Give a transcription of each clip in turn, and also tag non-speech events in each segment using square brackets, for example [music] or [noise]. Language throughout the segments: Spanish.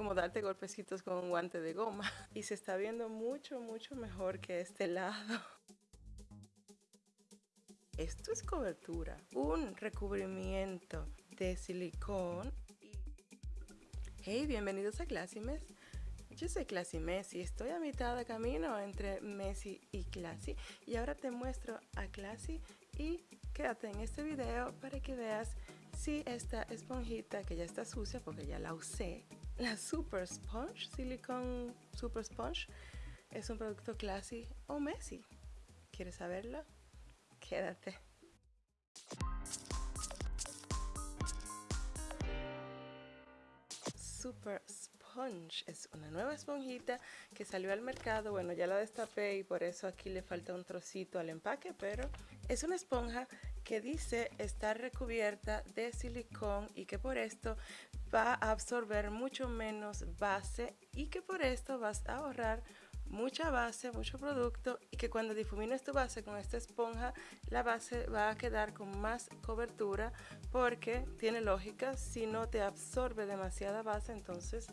como darte golpecitos con un guante de goma. [laughs] Y se está viendo mucho, mucho mejor que este lado. Esto es cobertura, un recubrimiento de silicón. Hey, bienvenidos a Classimes. Yo soy Classy Messi, estoy a mitad de camino entre Messi y Classy y ahora te muestro a Classy y quédate en este video para que veas si esta esponjita que ya está sucia porque ya la usé, la Super Sponge, Silicone Super Sponge, es un producto Classy o Messi. ¿Quieres saberlo? Quédate. Super Sponge es una nueva esponjita que salió al mercado. Bueno, ya la destapé y por eso aquí le falta un trocito al empaque, pero es una esponja que dice estar recubierta de silicón y que por esto va a absorber mucho menos base y que por esto vas a ahorrar mucha base, mucho producto y que cuando difumines tu base con esta esponja la base va a quedar con más cobertura porque tiene lógica, si no te absorbe demasiada base entonces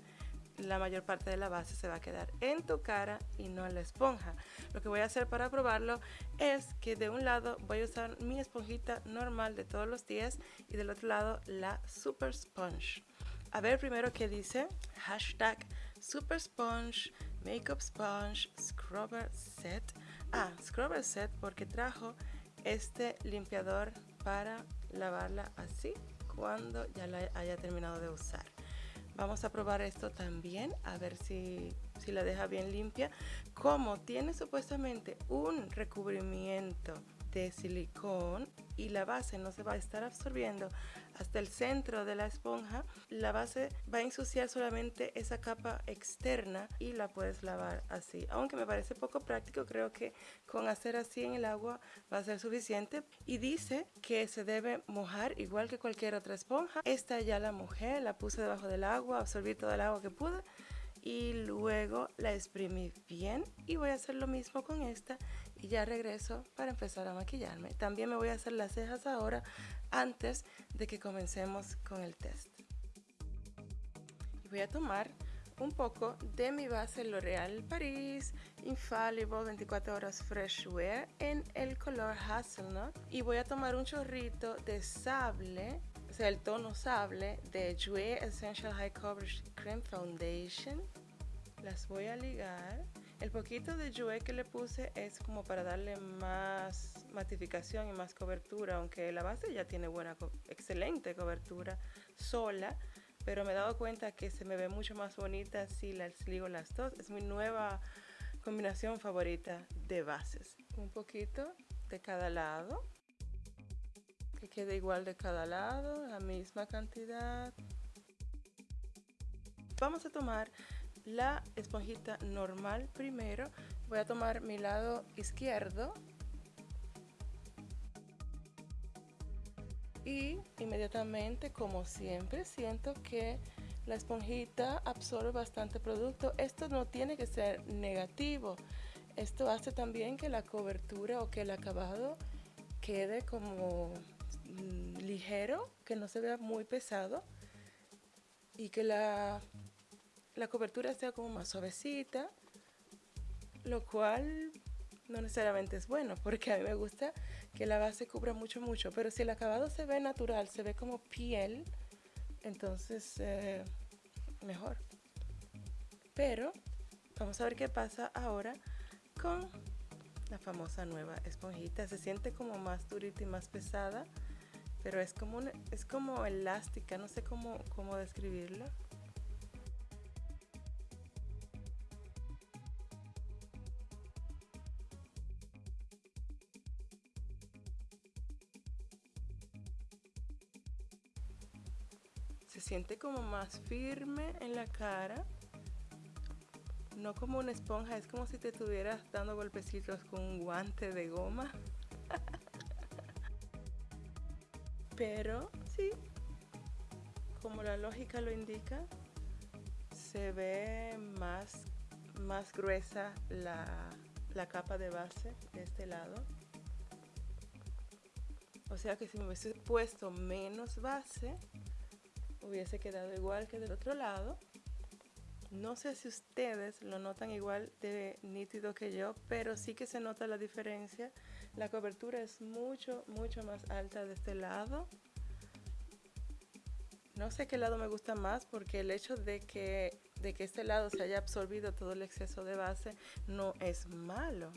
la mayor parte de la base se va a quedar en tu cara y no en la esponja. Lo que voy a hacer para probarlo es que de un lado voy a usar mi esponjita normal de todos los días y del otro lado la Super Sponge. A ver primero qué dice. Hashtag Super Sponge, Makeup Sponge, Scrubber Set. Ah, Scrubber Set porque trajo este limpiador para lavarla así cuando ya la haya terminado de usar. Vamos a probar esto también, a ver si, si la deja bien limpia. Como tiene supuestamente un recubrimiento de silicón y la base no se va a estar absorbiendo hasta el centro de la esponja, la base va a ensuciar solamente esa capa externa y la puedes lavar así. Aunque me parece poco práctico, creo que con hacer así en el agua va a ser suficiente. Y dice que se debe mojar igual que cualquier otra esponja. Esta ya la mojé, la puse debajo del agua, absorbí todo el agua que pude y luego la exprimí bien y voy a hacer lo mismo con esta y ya regreso para empezar a maquillarme. También me voy a hacer las cejas ahora antes de que comencemos con el test. Y voy a tomar un poco de mi base L'Oreal Paris Infallible 24 horas Fresh Wear en el color Hazelnut y voy a tomar un chorrito de sable el tono sable de Jouer Essential High Coverage Cream Foundation. Las voy a ligar. El poquito de Jouer que le puse es como para darle más matificación y más cobertura, aunque la base ya tiene buena, excelente cobertura sola, pero me he dado cuenta que se me ve mucho más bonita si las ligo las dos. Es mi nueva combinación favorita de bases. Un poquito de cada lado que quede igual de cada lado, la misma cantidad. Vamos a tomar la esponjita normal primero. Voy a tomar mi lado izquierdo. Y inmediatamente, como siempre, siento que la esponjita absorbe bastante producto. Esto no tiene que ser negativo. Esto hace también que la cobertura o que el acabado quede como Ligero, que no se vea muy pesado y que la, la cobertura sea como más suavecita, lo cual no necesariamente es bueno, porque a mí me gusta que la base cubra mucho, mucho, pero si el acabado se ve natural, se ve como piel, entonces eh, mejor. Pero vamos a ver qué pasa ahora con la famosa nueva esponjita. Se siente como más durita y más pesada pero es como, es como elástica, no sé cómo, cómo describirla. Se siente como más firme en la cara, no como una esponja, es como si te estuvieras dando golpecitos con un guante de goma. Pero sí, como la lógica lo indica, se ve más, más gruesa la, la capa de base de este lado. O sea que si me hubiese puesto menos base, hubiese quedado igual que del otro lado. No sé si ustedes lo notan igual de nítido que yo, pero sí que se nota la diferencia. La cobertura es mucho, mucho más alta de este lado. No sé qué lado me gusta más porque el hecho de que, de que este lado se haya absorbido todo el exceso de base no es malo.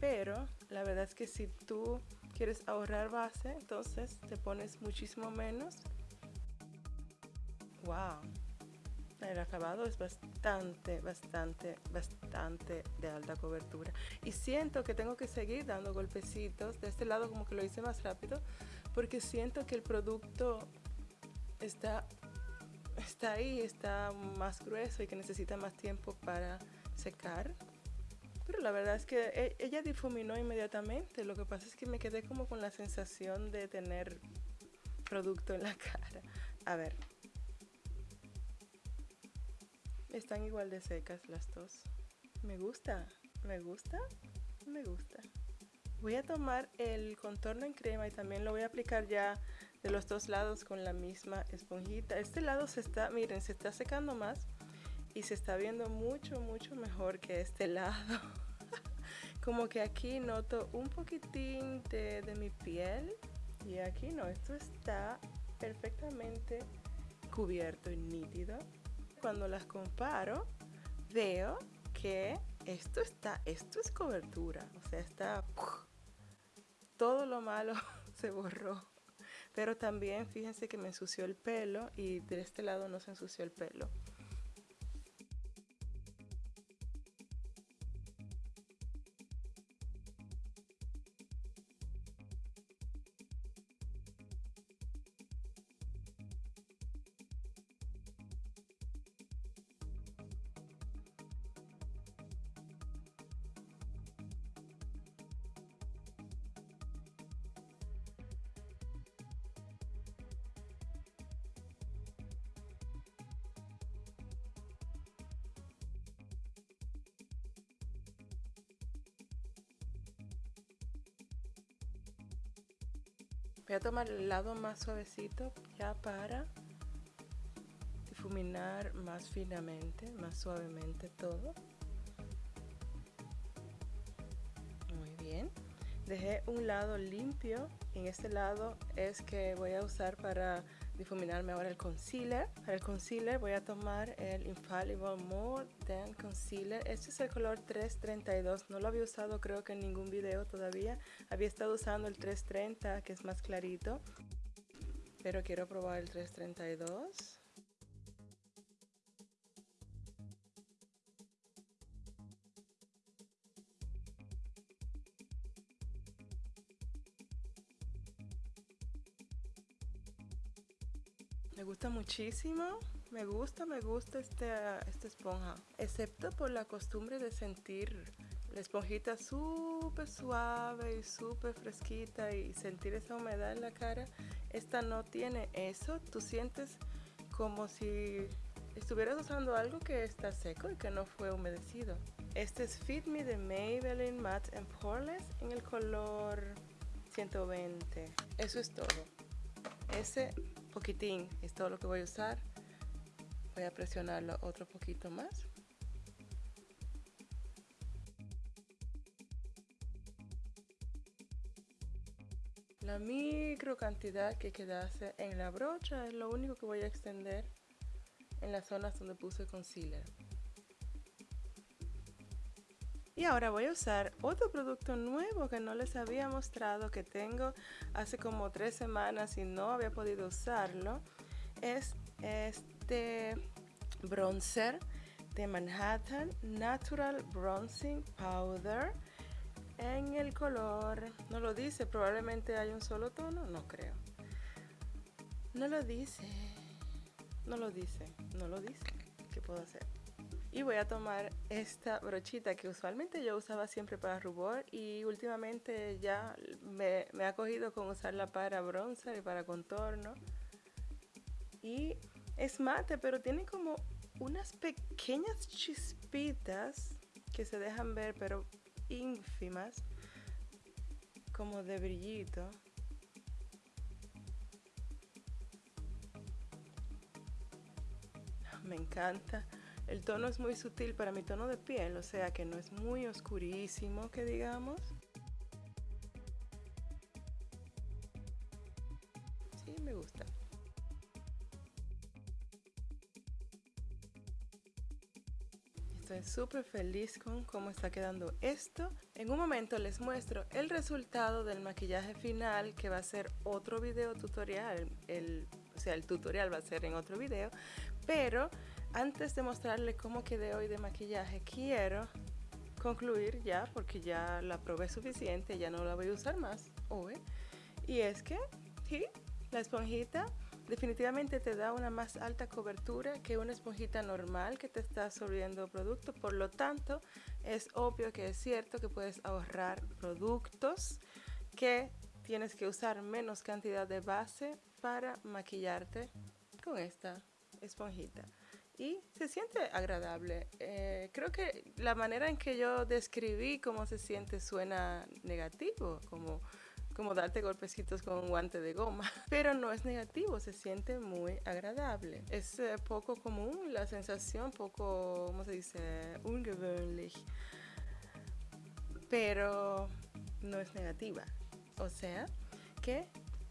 Pero la verdad es que si tú quieres ahorrar base, entonces te pones muchísimo menos. ¡Wow! El acabado es bastante, bastante, bastante de alta cobertura. Y siento que tengo que seguir dando golpecitos. De este lado como que lo hice más rápido. Porque siento que el producto está, está ahí, está más grueso y que necesita más tiempo para secar. Pero la verdad es que e, ella difuminó inmediatamente. Lo que pasa es que me quedé como con la sensación de tener producto en la [laughs] cara. A ver. Están igual de secas las dos. Me gusta, me gusta, me gusta. Voy a tomar el contorno en crema y también lo voy a aplicar ya de los dos lados con la misma esponjita. Este lado se está, miren, se está secando más y se está viendo mucho, mucho mejor que este lado. [laughs] Como que aquí noto un poquitín de, de mi piel y aquí no, esto está perfectamente cubierto y nítido. Cuando las comparo, veo que esto está, esto es cobertura, o sea, está, todo lo malo [laughs] se borró. Pero también fíjense que me ensució el pelo y de este lado no se ensució el pelo. Voy a tomar el lado más suavecito ya para difuminar más finamente, más suavemente todo. Dejé un lado limpio. En este lado es que voy a usar para difuminarme ahora el concealer. Para el concealer voy a tomar el Infallible More Than Concealer. Este es el color 332. No lo había usado creo que en ningún video todavía. Había estado usando el 330 que es más clarito. Pero quiero probar el 332. Me gusta muchísimo, me gusta, me gusta esta, esta esponja, excepto por la costumbre de sentir la esponjita súper suave y súper fresquita y sentir esa humedad en la cara. Esta no tiene eso, tú sientes como si estuvieras usando algo que está seco y que no fue humedecido. Este es Fit Me de Maybelline Matte and Poreless en el color 120. Eso es todo. Ese poquitín es todo lo que voy a usar. Voy a presionarlo otro poquito más. La micro cantidad que quedase en la brocha es lo único que voy a extender en las zonas donde puse concealer y ahora voy a usar otro producto nuevo que no les había mostrado que tengo hace como tres semanas y no había podido usarlo. Es este bronzer de Manhattan Natural Bronzing Powder en el color, no lo dice, probablemente hay un solo tono, no creo. No lo dice, no lo dice, no lo dice. ¿Qué puedo hacer? Y voy a tomar esta brochita que usualmente yo usaba siempre para rubor y últimamente ya me, ha cogido con usarla para bronzer y para contorno. Y es mate pero tiene como unas pequeñas chispitas que se dejan ver pero ínfimas como de brillito. Me encanta El tono es muy sutil para mi tono de piel, o sea que no es muy oscurísimo que digamos. Sí, me gusta. Estoy súper feliz con cómo está quedando esto. En un momento les muestro el resultado del maquillaje final que va a ser otro video tutorial. O sea, el tutorial va a ser en otro video. Pero antes de mostrarle cómo quedé hoy de maquillaje, quiero concluir ya, porque ya la probé suficiente, ya no la voy a usar más hoy. Y es que, sí, la esponjita definitivamente te da una más alta cobertura que una esponjita normal que te está absorbiendo producto. Por lo tanto, es obvio que es cierto que puedes ahorrar productos, que tienes que usar menos cantidad de base para maquillarte con esta esponjita y se siente agradable. Eh, creo que la manera en que yo describí cómo se siente suena negativo, como como darte golpecitos con un guante de goma, [laughs] pero no es negativo, se siente muy agradable. Es eh, poco común la sensación, poco, ¿cómo se dice? Ungewöhnlich, pero no es negativa. O sea que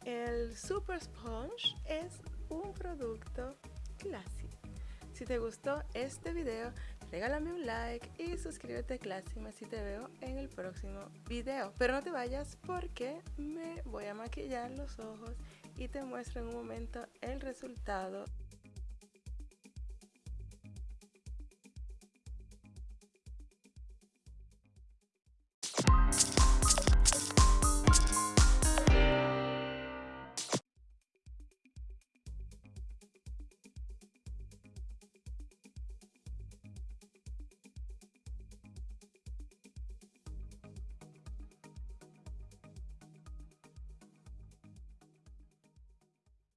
el Super Sponge es un producto clásico. Si te gustó este video, regálame un like y suscríbete a Clásica si te veo en el próximo video. Pero no te vayas porque me voy a maquillar los ojos y te muestro en un momento el resultado